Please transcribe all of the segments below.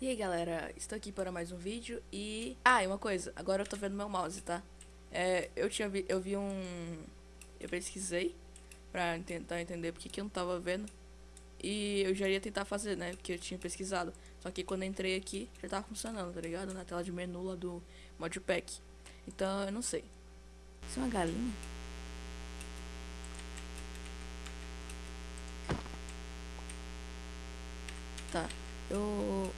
E aí galera, estou aqui para mais um vídeo e... Ah, e uma coisa, agora eu tô vendo meu mouse, tá? É, eu tinha vi, eu vi um... Eu pesquisei pra tentar entender porque que eu não tava vendo E eu já ia tentar fazer, né, porque eu tinha pesquisado Só que quando eu entrei aqui, já tava funcionando, tá ligado? Na tela de menu lá do modpack Então, eu não sei Isso é uma galinha? Tá, eu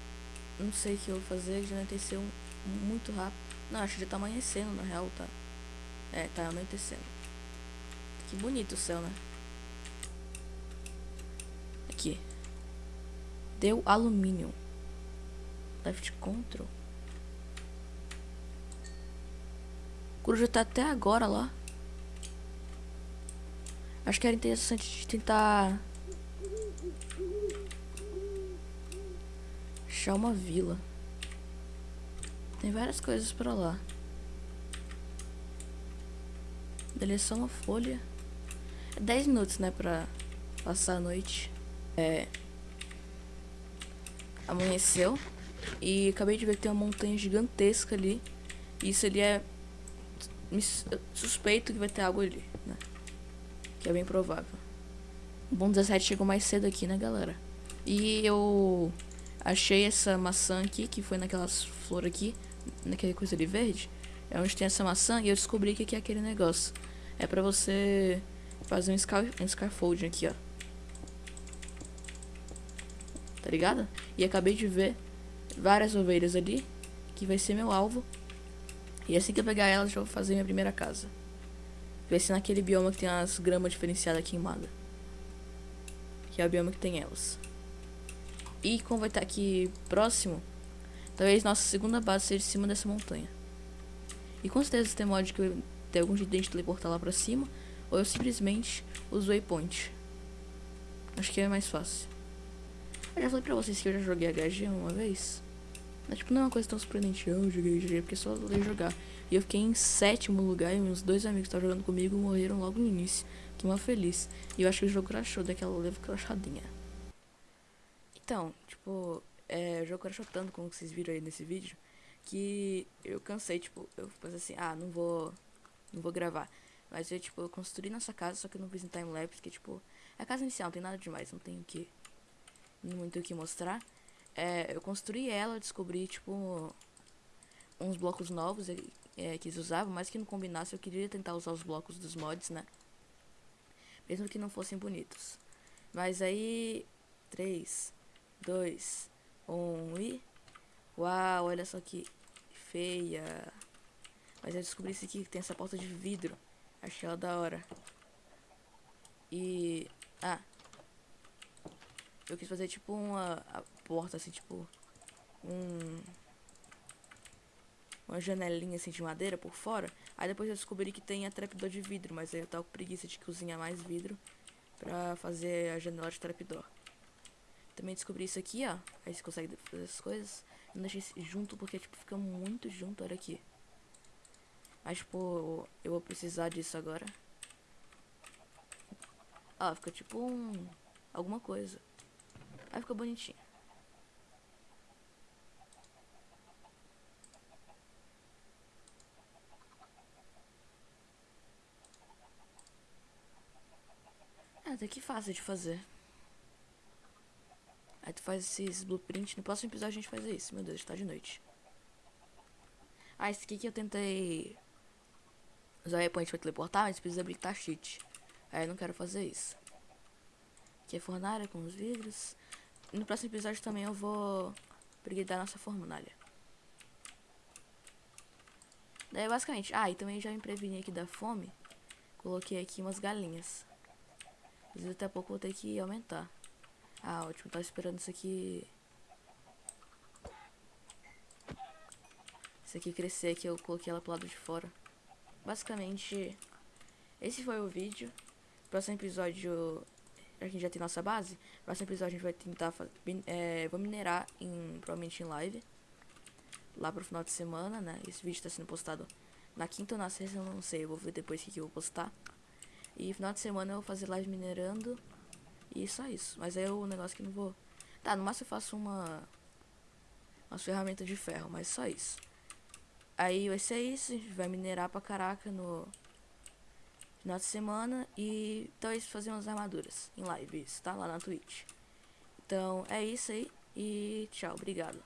não sei o que eu vou fazer, já anoiteceu muito rápido. Não, acho que já tá amanhecendo, na real, tá? É, tá anoitecendo. Que bonito o céu, né? Aqui. Deu alumínio. Left control. O coruja tá até agora lá. Acho que era interessante tentar achar uma vila. Tem várias coisas pra lá. Dele é uma folha. É 10 minutos, né, pra passar a noite. É... Amanheceu. E acabei de ver que tem uma montanha gigantesca ali. E isso ali é... Suspeito que vai ter água ali, né? Que é bem provável. O Bom 17 chegou mais cedo aqui, né, galera? E eu Achei essa maçã aqui, que foi naquelas flores aqui, naquela coisa ali verde. É onde tem essa maçã e eu descobri que aqui é aquele negócio. É pra você fazer um, scar um scaffolding aqui, ó. Tá ligado? E acabei de ver várias ovelhas ali, que vai ser meu alvo. E assim que eu pegar elas, eu vou fazer minha primeira casa. Vai ser naquele bioma que tem as gramas diferenciadas queimadas. Que é o bioma que tem elas. E como vai estar aqui próximo, talvez nossa segunda base seja em cima dessa montanha. E com certeza tem mod que tem algum jeito de teleportar lá pra cima, ou eu simplesmente uso waypoint. Acho que é mais fácil. Eu já falei pra vocês que eu já joguei HG uma vez. Mas, tipo, não é uma coisa tão surpreendente. Eu joguei HG porque só eu jogar. E eu fiquei em sétimo lugar e meus dois amigos que estavam jogando comigo morreram logo no início. Que uma feliz. E eu acho que o jogo crashou daquela leve crashadinha. Então, tipo, é, o jogo crashou tanto, como vocês viram aí nesse vídeo, que eu cansei, tipo, eu pensei assim, ah, não vou, não vou gravar. Mas eu, tipo, eu construí nossa casa, só que eu não fiz em timelapse, que, tipo, é a casa inicial, não tem nada demais, não tenho que, muito o que mostrar. É, eu construí ela, descobri, tipo, uns blocos novos é, que eles usavam, mas que não combinasse, eu queria tentar usar os blocos dos mods, né? Mesmo que não fossem bonitos. Mas aí, três, dois, um e... Uau, olha só que feia. Mas eu descobri isso aqui, que tem essa porta de vidro. Achei ela da hora. E... Ah. Eu quis fazer tipo uma porta assim, tipo... Um... Uma janelinha assim de madeira por fora. Aí depois eu descobri que tem a trapdoor de vidro. Mas aí eu tava com preguiça de cozinhar mais vidro. Pra fazer a janela de trapdoor. Também descobri isso aqui, ó. Aí você consegue fazer essas coisas. Eu não deixei junto porque, tipo, fica muito junto. Olha aqui. Mas, tipo, eu vou precisar disso agora. Ó, fica tipo um... Alguma coisa. Aí fica bonitinho. Até que fácil de fazer. Tu faz esses blueprints. No próximo episódio a gente faz isso. Meu Deus, está de noite. Ah, esse aqui que eu tentei usar o waypoint pra teleportar, mas precisa habilitar cheat. Aí eu não quero fazer isso. Aqui é fornalha com os vidros. No próximo episódio também eu vou brigar nossa fornalha. Daí basicamente, ah, e também já me preveni aqui da fome. Coloquei aqui umas galinhas. Mas daqui a pouco vou ter que aumentar. Ah, ótimo. Tava esperando isso aqui... Isso aqui crescer, que eu coloquei ela pro lado de fora. Basicamente, esse foi o vídeo. Próximo episódio, a gente já tem nossa base. Próximo episódio a gente vai tentar, é, vou minerar em, provavelmente em live. Lá pro final de semana, né? Esse vídeo tá sendo postado na quinta ou na sexta, eu não sei. Eu vou ver depois o que, que eu vou postar. E final de semana eu vou fazer live minerando. E só isso. Mas é o negócio que não vou... Tá, no máximo eu faço uma... umas ferramentas de ferro, mas só isso. Aí vai ser isso, a gente vai minerar pra caraca no final de semana e talvez fazer umas armaduras em live, isso, tá? Lá na Twitch. Então é isso aí e tchau, obrigado.